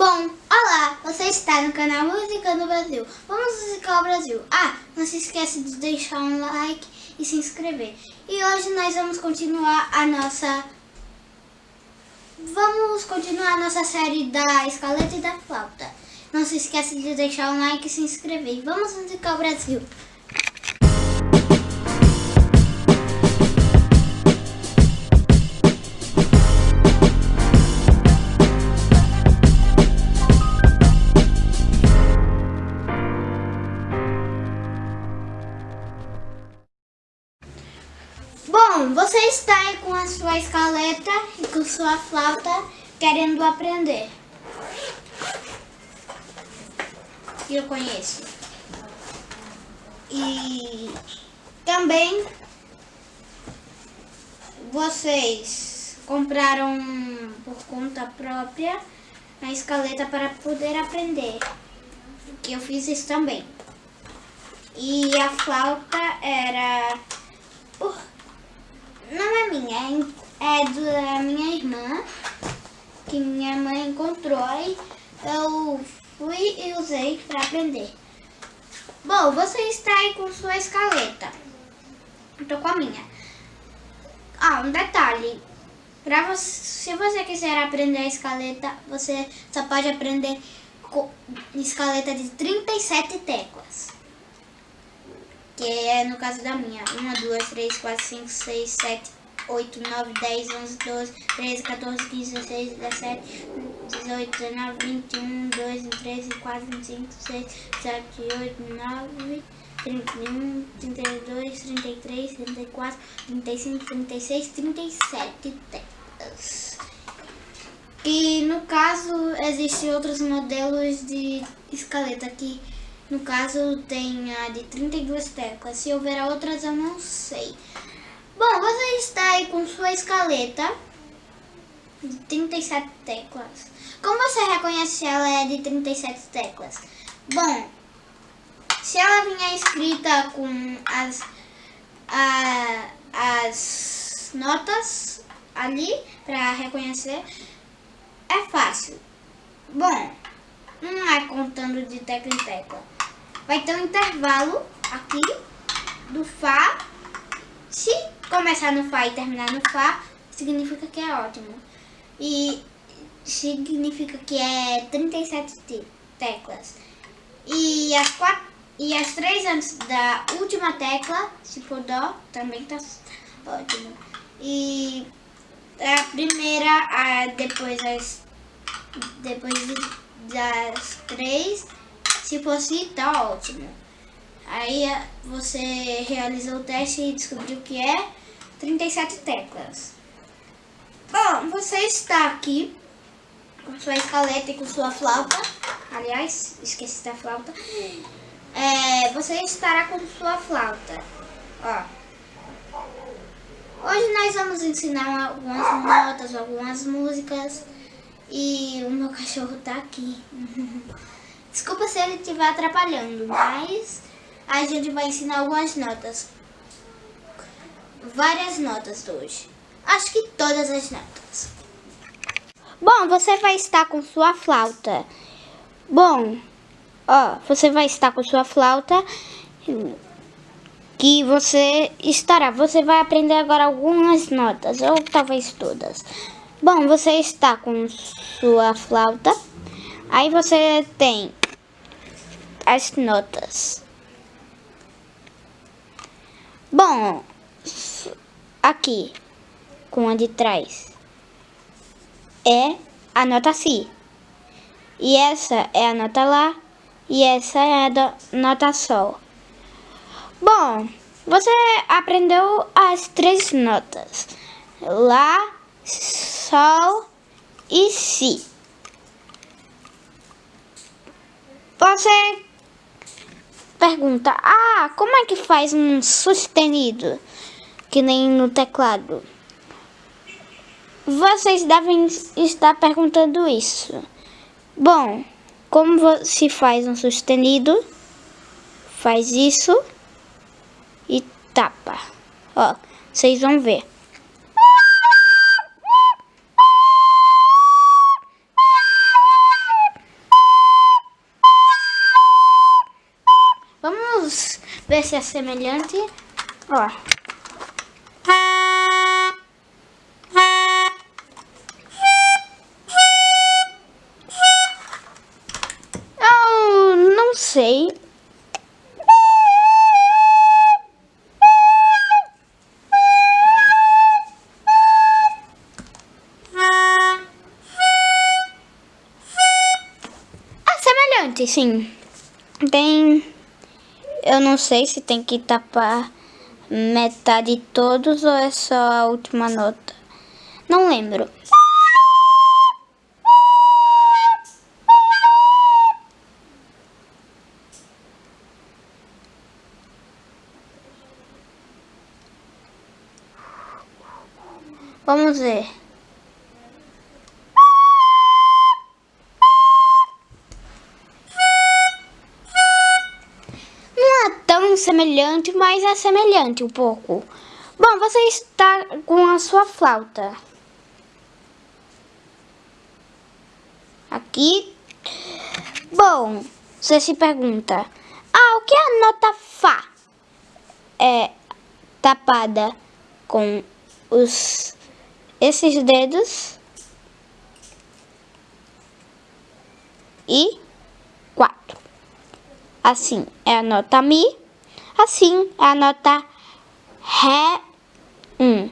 Bom, olá, você está no canal Música no Brasil. Vamos musicar o Brasil. Ah, não se esqueça de deixar um like e se inscrever. E hoje nós vamos continuar a nossa... Vamos continuar a nossa série da escaleta e da flauta. Não se esqueça de deixar um like e se inscrever. Vamos musicar o Brasil. Está aí com a sua escaleta e com sua flauta querendo aprender. Eu conheço. E também vocês compraram por conta própria a escaleta para poder aprender. Que eu fiz isso também. E a flauta era por não é minha, é, é da minha irmã, que minha mãe encontrou e eu fui e usei para aprender. Bom, você está aí com sua escaleta. Estou com a minha. Ah, um detalhe. Pra você, se você quiser aprender a escaleta, você só pode aprender escaleta de 37 teclas. Que é no caso da minha. 1, 2, 3, 4, 5, 6, 7, 8, 9, 10, 11, 12, 13, 14, 15, 16, 17, 18, 19, 21, 22, 23, 24, 25, 26, 27, 8, 9, 31, 32, 33, 34, 35, 36, 37 teclas. E no caso, existem outros modelos de escaleta que no caso, tem a de 32 teclas. Se houver outras, eu não sei. Bom, você está aí com sua escaleta de 37 teclas. Como você reconhece se ela é de 37 teclas? Bom, se ela vinha escrita com as, a, as notas ali para reconhecer, é fácil. Bom, não é contando de tecla em tecla. Vai ter um intervalo aqui do Fá. Se começar no Fá e terminar no Fá, significa que é ótimo. E significa que é 37 teclas. E as, quatro, e as três antes da última tecla, se for Dó, também tá ótimo. E a primeira, a, depois, as, depois das três se fosse, tá ótimo. Aí você realizou o teste e descobriu que é 37 teclas. Bom, você está aqui com sua escaleta e com sua flauta. Aliás, esqueci da flauta. É, você estará com sua flauta. Ó. Hoje nós vamos ensinar algumas notas, algumas músicas. E o meu cachorro tá aqui. Desculpa se ele estiver atrapalhando, mas a gente vai ensinar algumas notas. Várias notas hoje. Acho que todas as notas. Bom, você vai estar com sua flauta. Bom, ó, você vai estar com sua flauta que você estará. Você vai aprender agora algumas notas, ou talvez todas. Bom, você está com sua flauta. Aí você tem as notas. Bom, aqui, com a de trás, é a nota Si. E essa é a nota Lá, e essa é a nota Sol. Bom, você aprendeu as três notas. Lá, Sol e Si. Você pergunta, ah, como é que faz um sustenido? Que nem no teclado. Vocês devem estar perguntando isso. Bom, como se faz um sustenido? Faz isso e tapa. Ó, vocês vão ver. Ver se é semelhante. Ó. Eu não sei. É semelhante, sim. Tem... Eu não sei se tem que tapar metade de todos ou é só a última nota. Não lembro. Vamos ver. Semelhante, mas é semelhante um pouco. Bom, você está com a sua flauta. Aqui. Bom, você se pergunta. Ah, o que é a nota Fá? É tapada com os esses dedos e quatro. Assim é a nota Mi, assim a nota Ré um.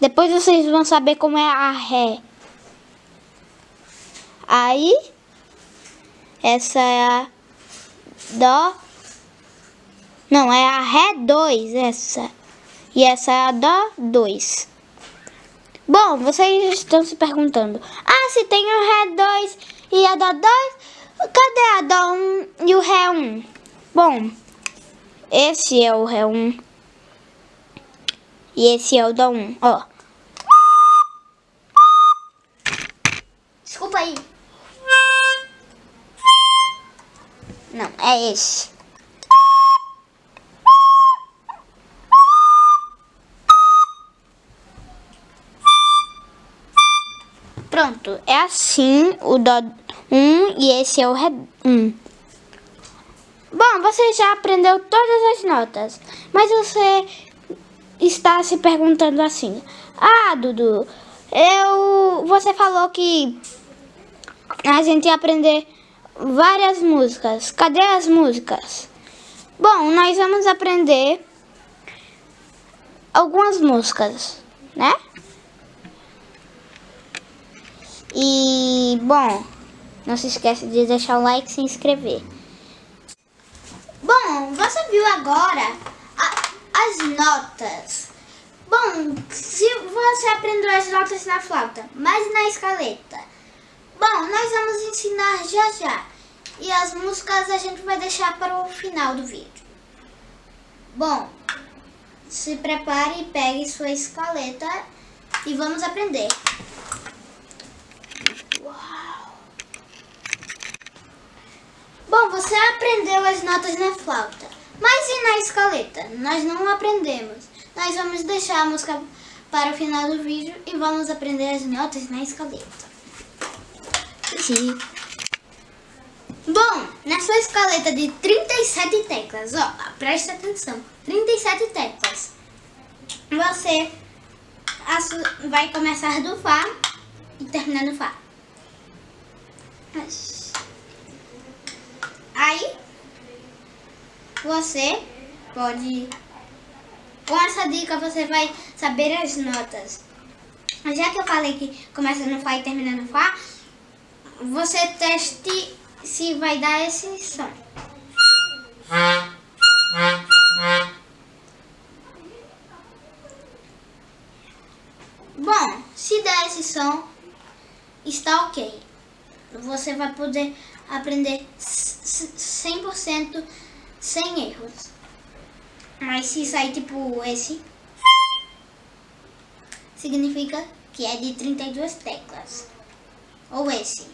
Depois vocês vão saber como é a Ré. Aí, essa é a Dó. Não, é a Ré 2, essa. E essa é a Dó 2. Bom, vocês estão se perguntando. Ah, se tem o Ré 2 e a Dó 2, cadê a Dó 1 e o Ré 1? Bom, esse é o Ré 1. E esse é o Dó 1, ó. Desculpa aí. Não, é esse. Pronto, é assim o Dó 1 e esse é o Ré 1. Você já aprendeu todas as notas, mas você está se perguntando assim. Ah, Dudu, eu, você falou que a gente ia aprender várias músicas. Cadê as músicas? Bom, nós vamos aprender algumas músicas, né? E, bom, não se esqueça de deixar o like e se inscrever. Bom, você viu agora a, as notas. Bom, se você aprendeu as notas na flauta, mas na escaleta. Bom, nós vamos ensinar já já. E as músicas a gente vai deixar para o final do vídeo. Bom, se prepare e pegue sua escaleta e vamos aprender. Bom, você aprendeu as notas na flauta, mas e na escaleta? Nós não aprendemos. Nós vamos deixar a música para o final do vídeo e vamos aprender as notas na escaleta. Sim. Bom, na sua escaleta de 37 teclas, ó, preste atenção, 37 teclas, você vai começar do Fá e terminar no Fá. Aí, você pode... Com essa dica você vai saber as notas. Já que eu falei que começa no Fá e termina no Fá, você teste se vai dar esse som. Bom, se der esse som, está ok. Você vai poder aprender 100% sem erros. Mas se sair tipo esse, significa que é de 32 teclas. Ou esse.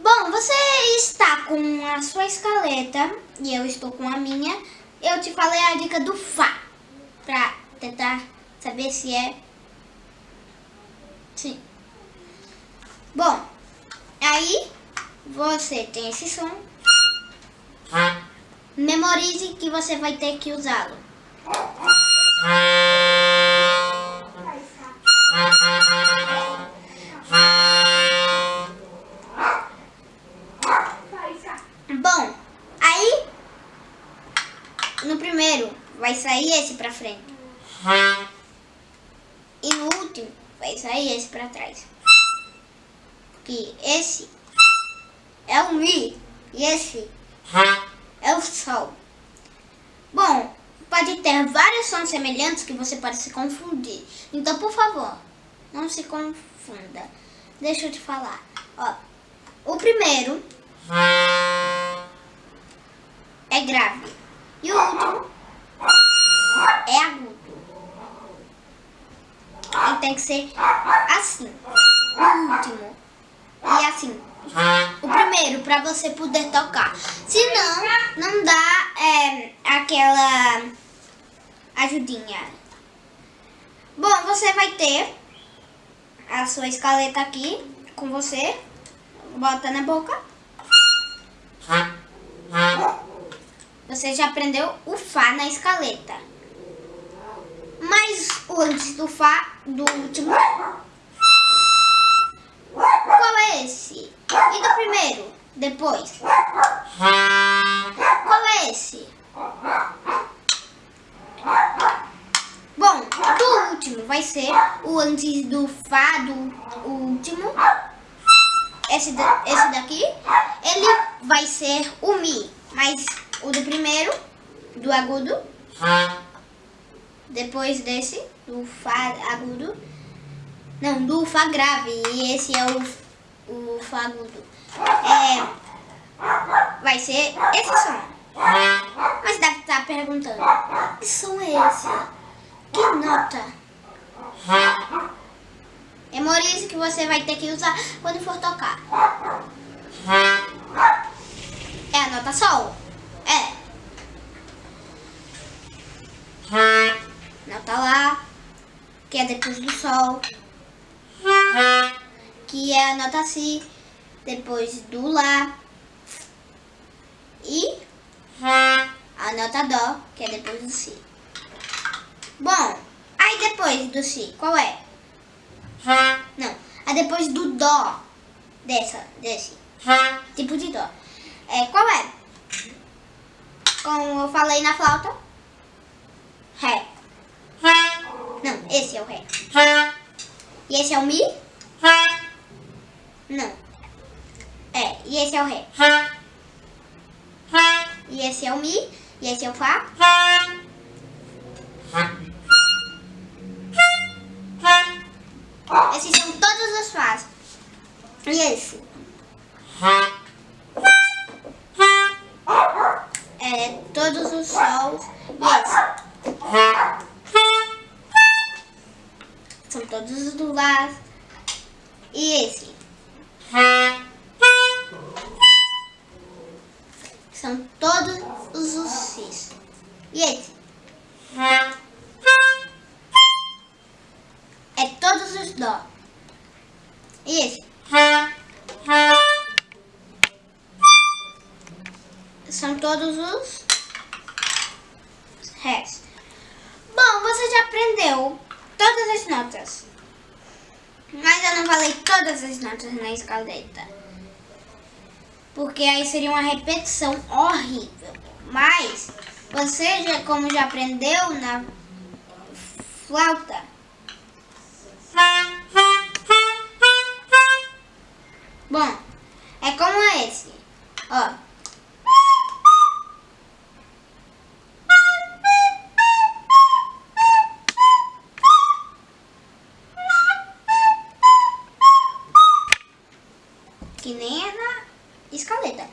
Bom, você está com a sua escaleta e eu estou com a minha. Eu te falei a dica do Fá, para tentar saber se é Sim. Bom, aí você tem esse som. Memorize que você vai ter que usá-lo. Bom, aí no primeiro vai sair esse pra frente. E no último vai sair esse pra trás. Porque esse é o Mi e esse é o Sol. Bom, pode ter vários sons semelhantes que você pode se confundir. Então, por favor, não se confunda. Deixa eu te falar. Ó, o primeiro é grave e o último é agudo. E tem que ser assim. O último e assim. O primeiro, para você poder tocar. Senão, não dá é, aquela ajudinha. Bom, você vai ter a sua escaleta aqui com você. Bota na boca. Você já aprendeu o Fá na escaleta. Mas antes do Fá, do último, qual é esse? E do primeiro? Depois? Qual é esse? Bom, do último vai ser o antes do Fá do último. Esse, esse daqui, ele vai ser o Mi. Mas o do primeiro, do agudo. Depois desse, do Fá agudo. Não, do Fá grave. E esse é o, o Fá agudo. É, vai ser esse som. Mas deve estar perguntando, que som é esse? Que nota? Memorize que você vai ter que usar quando for tocar. É a nota Sol? É. Nota Lá, que é depois do Sol. Que é a nota Si, depois do Lá. E a nota Dó, que é depois do Si. Bom, aí depois do Si, qual é? Não, a depois do Dó, dessa, desse tipo de Dó. É, qual é? Como eu falei na flauta, Ré. Não, esse é o Ré. E esse é o Mi? Não. É, e esse é o Ré. E esse é o Mi? E esse é o Fá? Esses são todos os Fás. E esse? É, todos os Sols. E esse? São todos os do Lá. E esse? Todos os Cis. E esse? Porque aí seria uma repetição horrível. Mas você, já, como já aprendeu na flauta, bom, é como esse, ó. Escaleta.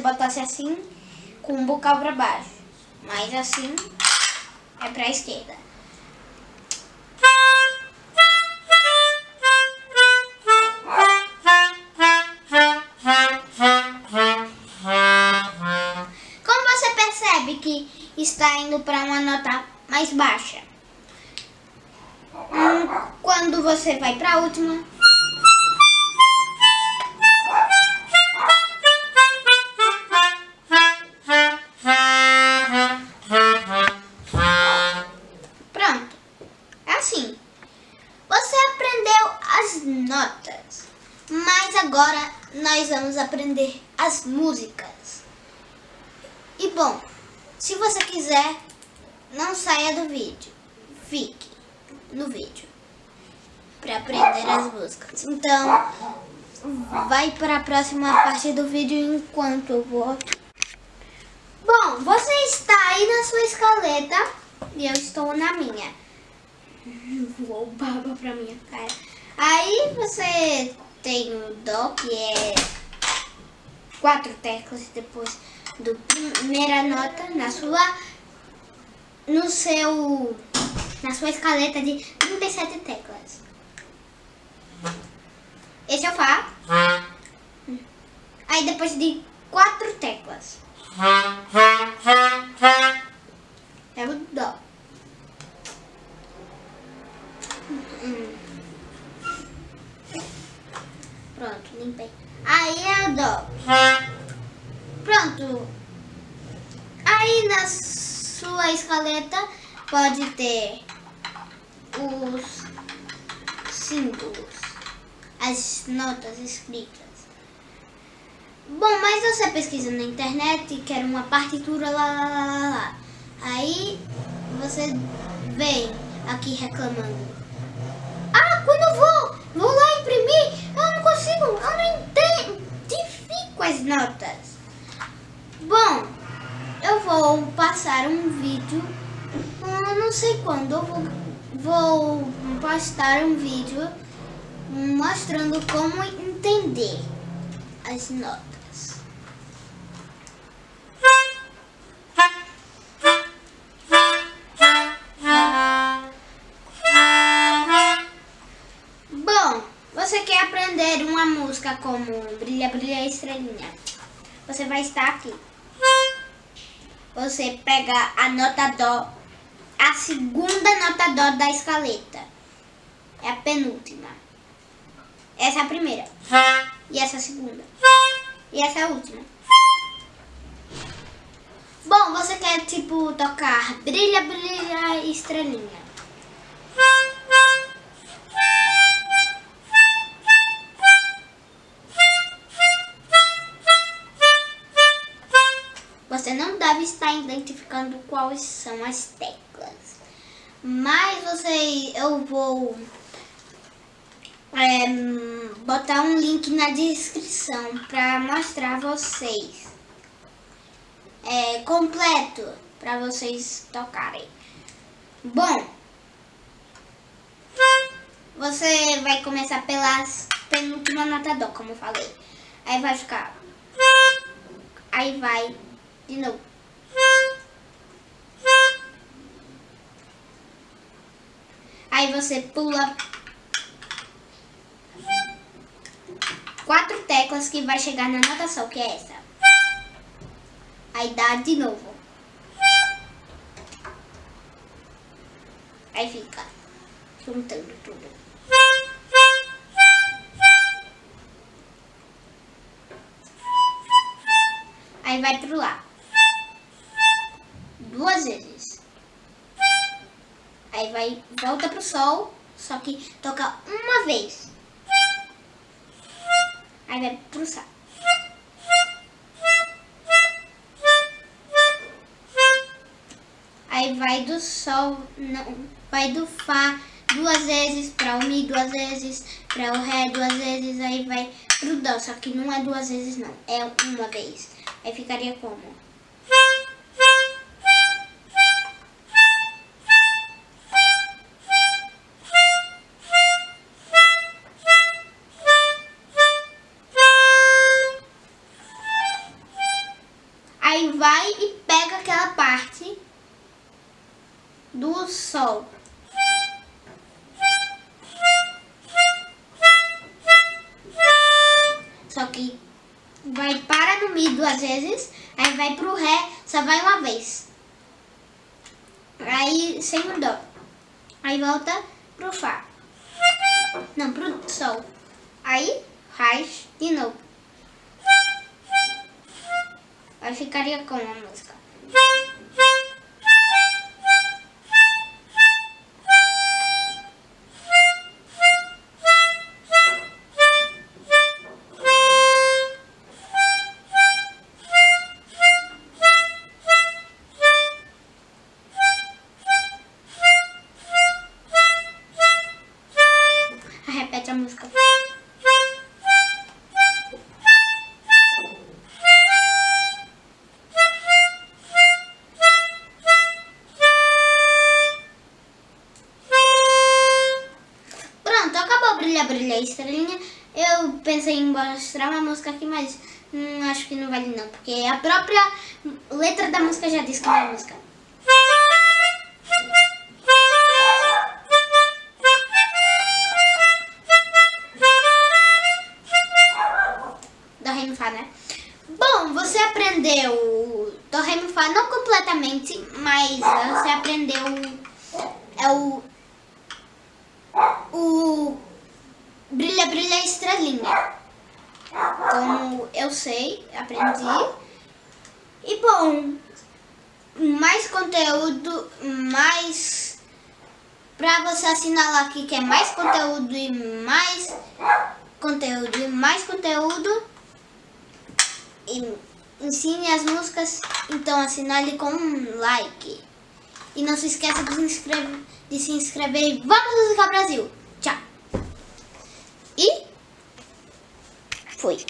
Botasse assim, com o bocal pra baixo. Mas assim, é pra esquerda. Como você percebe que está indo para uma nota mais baixa? Hum, Quando você vai para a última, para aprender as músicas. Então, vai para a próxima parte do vídeo enquanto eu vou. Bom, você está aí na sua escaleta e eu estou na minha. Vou baba pra minha cara. Aí você tem o Dó, que é quatro teclas depois do primeira nota na sua no seu na sua escaleta de 37 teclas. Esse é o Fá. Aí depois de quatro teclas é o Dó. Pronto, limpei. Aí é o Dó. Pronto. Aí na sua escaleta pode ter os símbolos, as notas escritas. Bom, mas você pesquisa na internet e quer uma partitura lá, lá, lá, lá, lá. Aí você vem aqui reclamando. Ah, quando eu vou, vou lá imprimir, eu não consigo, eu não identifico as notas. Bom, eu vou passar um vídeo, eu não sei quando, eu vou, vou postar um vídeo mostrando como entender as notas. Bom, você quer aprender uma música como Brilha, Brilha Estrelinha. Você vai estar aqui. Você pega a nota Dó, a segunda nota Dó da escaleta. É a penúltima. Essa é a primeira. E essa é a segunda. E essa é a última. Bom, você quer, tipo, tocar Brilha, Brilha Estrelinha. Você não deve estar identificando quais são as teclas. Mas você, eu vou é, botar um link na descrição para mostrar vocês é, completo para vocês tocarem. Bom, você vai começar pelas penúltima nota dó, como eu falei. Aí vai ficar. Aí vai de novo. Aí você pula quatro teclas que vai chegar na nota sol, que é essa. Aí dá de novo. Aí fica juntando tudo. Aí vai pro lá. Duas vezes. Aí vai, volta pro sol, só que toca uma vez. Aí vai pro sol. Aí vai do sol, não, vai do fá duas vezes para o mi duas vezes, para o ré duas vezes, aí vai pro dó, só que não é duas vezes não, é uma vez. Aí ficaria como? Do sol. Só que vai para no mi duas vezes, aí vai pro ré, só vai uma vez. Aí sem o dó. Aí volta pro fá. Não, pro sol. Aí faz de novo. Aí ficaria como a música. Repete a música. Pronto, acabou brilha, brilha, estrelinha. Eu pensei em mostrar uma música aqui, mas hum, acho que não vale não, porque a própria letra da música já diz que não é música. Do Ré Mi Fá não completamente, mas você aprendeu é o o Brilha Brilha Estrelinha. Como eu sei, aprendi. E bom, mais conteúdo, mais pra você assinalar aqui que é mais conteúdo e mais conteúdo e mais conteúdo. E ensine as músicas, então assinale com um like. E não se esqueça de se inscrever, de se inscrever e vamos musicar Brasil! Tchau! E fui!